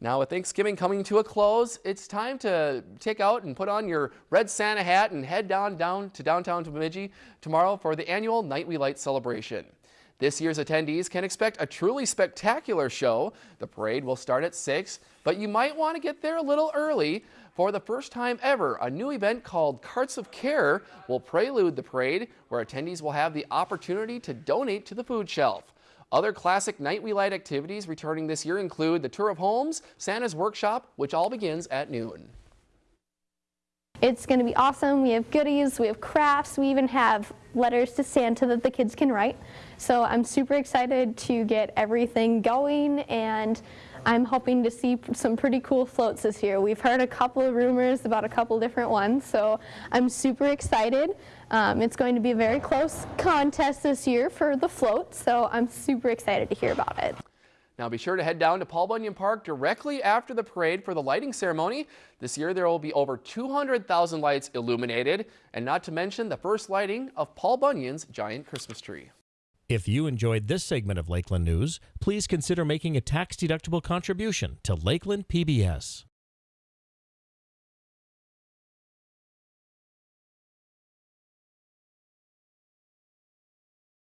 Now with Thanksgiving coming to a close, it's time to take out and put on your red Santa hat and head down, down to downtown Bemidji tomorrow for the annual Night We Light celebration. This year's attendees can expect a truly spectacular show. The parade will start at 6, but you might want to get there a little early. For the first time ever, a new event called Carts of Care will prelude the parade, where attendees will have the opportunity to donate to the food shelf. Other classic Night We Light activities returning this year include the Tour of Homes, Santa's Workshop, which all begins at noon. It's going to be awesome. We have goodies, we have crafts, we even have letters to Santa that the kids can write. So I'm super excited to get everything going and I'm hoping to see some pretty cool floats this year. We've heard a couple of rumors about a couple different ones, so I'm super excited. Um, it's going to be a very close contest this year for the float, so I'm super excited to hear about it. Now be sure to head down to Paul Bunyan Park directly after the parade for the lighting ceremony. This year there will be over 200,000 lights illuminated, and not to mention the first lighting of Paul Bunyan's giant Christmas tree. If you enjoyed this segment of Lakeland News, please consider making a tax-deductible contribution to Lakeland PBS.